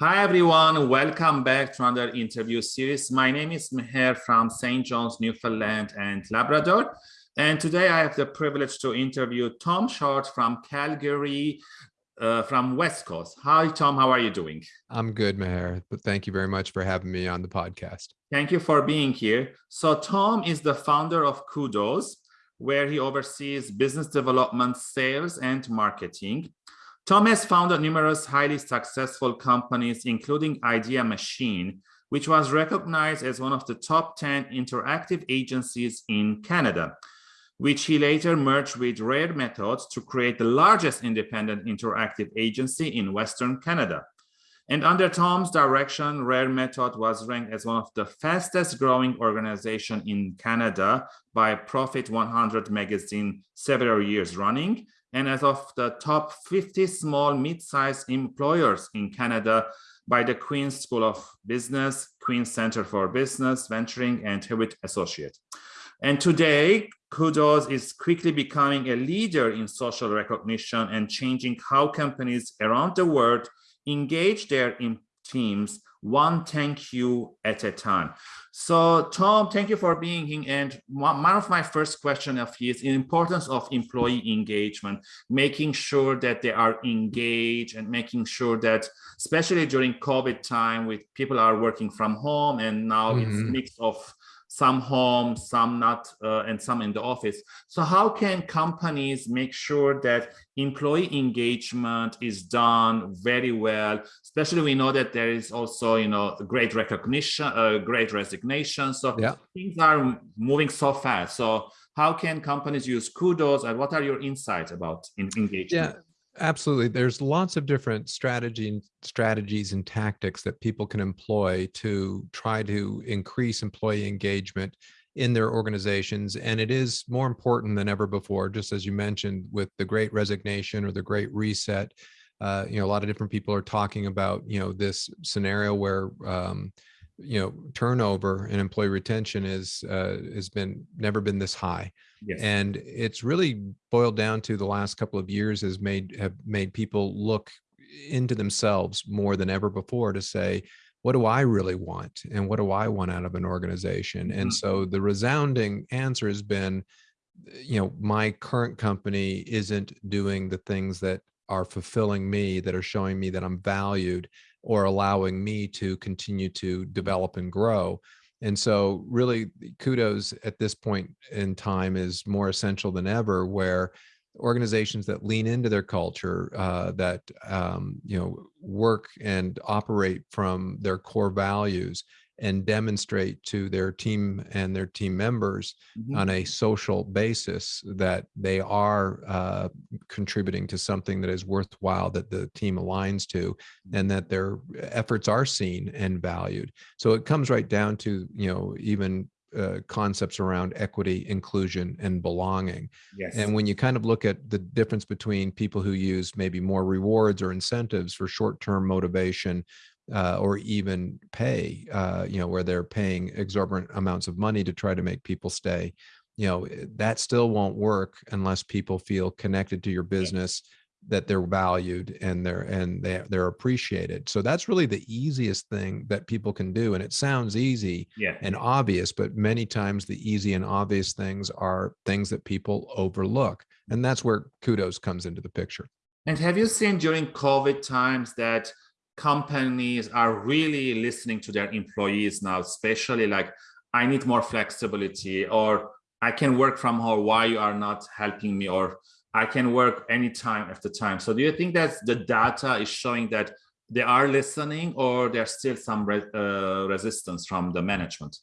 Hi, everyone. Welcome back to another interview series. My name is Meher from St. John's, Newfoundland and Labrador. And today I have the privilege to interview Tom Short from Calgary, uh, from West Coast. Hi, Tom. How are you doing? I'm good, Meher, but thank you very much for having me on the podcast. Thank you for being here. So Tom is the founder of Kudos, where he oversees business development, sales, and marketing. Tom has founded numerous highly successful companies, including Idea Machine, which was recognized as one of the top 10 interactive agencies in Canada, which he later merged with Rare Methods to create the largest independent interactive agency in Western Canada. And under Tom's direction, Rare Method was ranked as one of the fastest growing organization in Canada by Profit 100 magazine several years running and as of the top 50 small mid-sized employers in Canada by the Queen's School of Business, Queen's Center for Business, Venturing, and Hewitt Associate. And today, Kudos is quickly becoming a leader in social recognition and changing how companies around the world engage their teams one thank you at a time. So Tom, thank you for being here. And one, of my first question of his the importance of employee engagement, making sure that they are engaged and making sure that, especially during COVID time with people are working from home and now mm -hmm. it's mm-hmm. mix of some home, some not, uh, and some in the office. So how can companies make sure that employee engagement is done very well? Especially we know that there is also, you know, great recognition, uh, great resignation. So yeah. things are moving so fast. So how can companies use kudos and what are your insights about engagement? Yeah. Absolutely. There's lots of different strategy strategies and tactics that people can employ to try to increase employee engagement in their organizations. And it is more important than ever before, just as you mentioned with the great resignation or the great reset. Uh, you know, a lot of different people are talking about, you know, this scenario where, um, you know, turnover and employee retention is uh, has been never been this high. Yes. And it's really boiled down to the last couple of years has made have made people look into themselves more than ever before to say, what do I really want? And what do I want out of an organization? Mm -hmm. And mm-hmm. so the resounding answer has been, you know, my current company isn't doing the things that are fulfilling me, that are showing me that I'm valued or allowing me to continue to develop and grow. And so really kudos at this point in time is more essential than ever where organizations that lean into their culture, uh, that, um, you know, work and operate from their core values and demonstrate to their team and their team members mm -hmm. on a social basis that they are uh, contributing to something that is worthwhile that the team aligns to and that their efforts are seen and valued so it comes right down to you know even uh, concepts around equity, inclusion, and belonging. Yes. And when you kind of look at the difference between people who use maybe more rewards or incentives for short-term motivation uh, or even pay, uh, you know, where they're paying exorbitant amounts of money to try to make people stay, you know, eh, that still won't work unless people feel connected to your business, that they're valued and they're and they, they're appreciated. So that's really the easiest thing that people can do. And it sounds easy yeah. and obvious, but many times the easy and obvious things are things that people overlook. And that's where kudos comes into the picture. And have you seen during COVID times that companies are really listening to their employees now, especially like, I need more flexibility or I can work from home, why you are not helping me or I can work anytime after time. So do you think that the data is showing that they are listening or there's still some re uh, resistance from the management?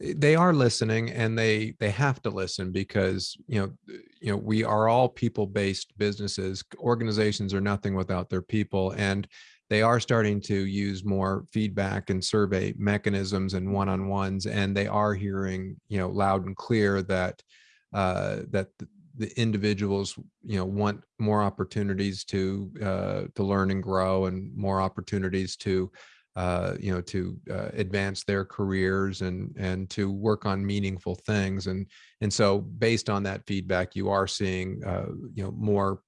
they are listening and they they have to listen because you know you know we are all people based businesses organizations are nothing without their people and they are starting to use more feedback and survey mechanisms and one-on-ones and they are hearing you know loud and clear that uh, that the individuals you know want more opportunities to uh, to learn and grow and more opportunities to uh, you know to uh, advance their careers and and to work on meaningful things. And and so based on that feedback you are seeing uh, you know more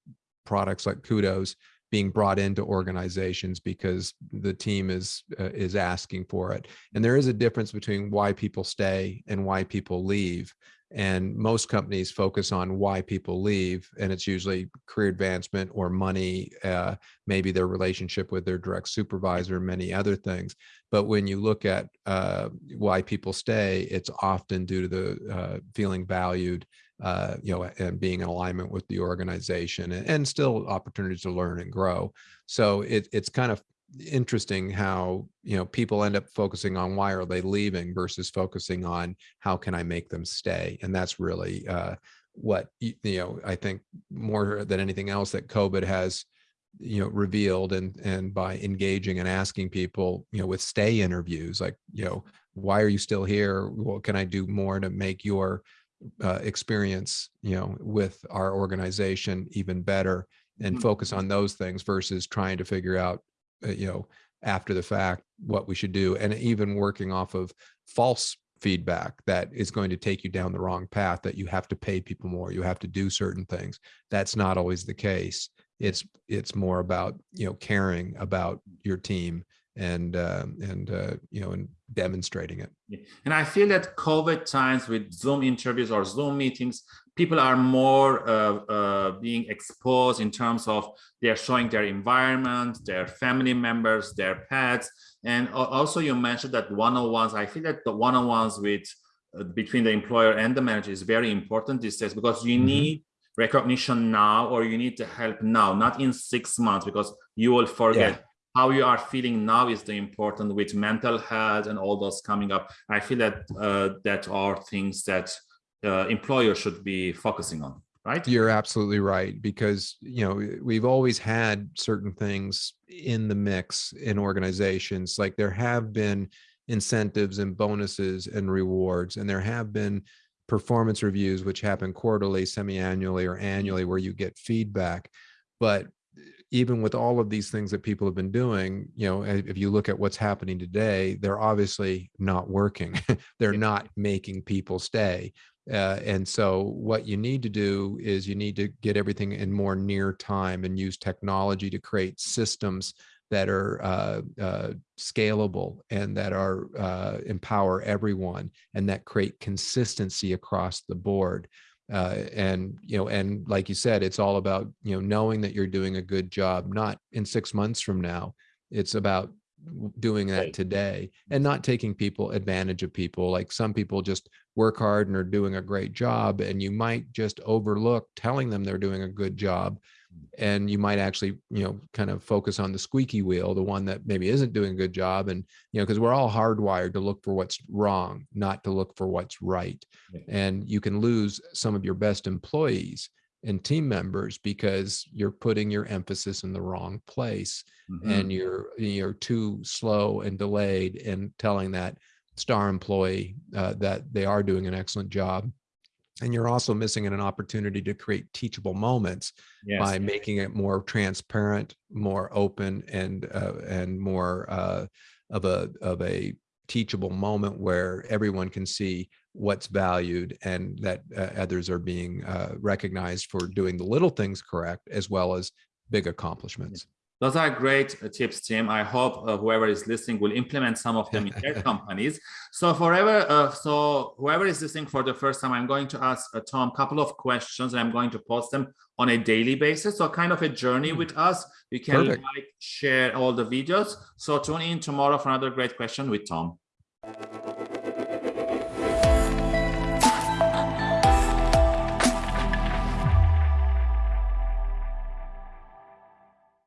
products like kudos being brought into organizations because the team is uh, is asking for it. And there is a difference between why people stay and why people leave. And most companies focus on why people leave, and it's usually career advancement or money, uh, maybe their relationship with their direct supervisor, many other things. But when you look at uh, why people stay, it's often due to the uh, feeling valued, uh, you know, and being in alignment with the organization, and, and still opportunities to learn and grow. So it, it's kind of interesting how you know people end up focusing on why are they leaving versus focusing on how can I make them stay, and that's really uh, what you know. I think more than anything else that COVID has you know revealed and and by engaging and asking people you know with stay interviews like you know why are you still here what can i do more to make your uh, experience you know with our organization even better and mm-hmm. focus on those things versus trying to figure out uh, you know, after the fact, what we should do, and even working off of false feedback that is going to take you down the wrong path, that you have to pay people more, you have to do certain things. That's not always the case. It's it's more about you know caring about your team and uh, and uh, you know and demonstrating it. And I feel that COVID times with Zoom interviews or Zoom meetings, people are more uh, uh, being exposed in terms of they're showing their environment, their family members, their pets. And also you mentioned that one-on-ones, I feel that the one-on-ones with uh, between the employer and the manager is very important these days because you mm -hmm. need recognition now or you need to help now, not in six months because you will forget yeah how you are feeling now is the important with mental health and all those coming up. I feel that uh, that are things that uh, employers should be focusing on, right? You're absolutely right because you know we've always had certain things in the mix in organizations. Like there have been incentives and bonuses and rewards, and there have been performance reviews which happen quarterly, semi-annually, or annually, where you get feedback. But even with all of these things that people have been doing, you know, if you look at what's happening today, they're obviously not working. they're not making people stay. Uh, and so what you need to do is you need to get everything in more near time and use technology to create systems that are uh, uh, scalable and that are uh, empower everyone and that create consistency across the board uh, and you know and like you said it's all about you know knowing that you're doing a good job not in six months from now. It's about doing that today and not taking people advantage of people. Like some people just work hard and are doing a great job and you might just overlook telling them they're doing a good job and you might actually you know kind of focus on the squeaky wheel the one that maybe isn't doing a good job and you know because we're all hardwired to look for what's wrong not to look for what's right. And you can lose some of your best employees and team members because you're putting your emphasis in the wrong place mm -hmm. and you're you're too slow and delayed in telling that star employee uh, that they are doing an excellent job and you're also missing an opportunity to create teachable moments yes. by making it more transparent more open and uh, and more uh, of a of a teachable moment where everyone can see what's valued and that uh, others are being uh, recognized for doing the little things correct as well as big accomplishments those are great uh, tips, Tim. I hope uh, whoever is listening will implement some of them in their companies. So forever, uh, so whoever is listening for the first time, I'm going to ask uh, Tom a couple of questions and I'm going to post them on a daily basis. So kind of a journey hmm. with us. You can Perfect. like, share all the videos. So tune in tomorrow for another great question with Tom.